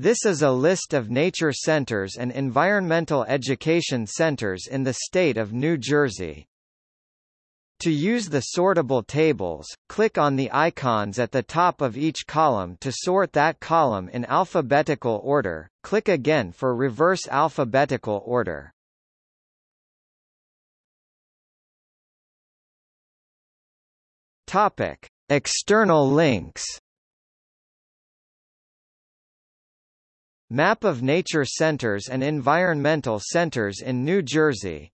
This is a list of nature centers and environmental education centers in the state of New Jersey. To use the sortable tables, click on the icons at the top of each column to sort that column in alphabetical order, click again for reverse alphabetical order. Topic: External links. Map of nature centers and environmental centers in New Jersey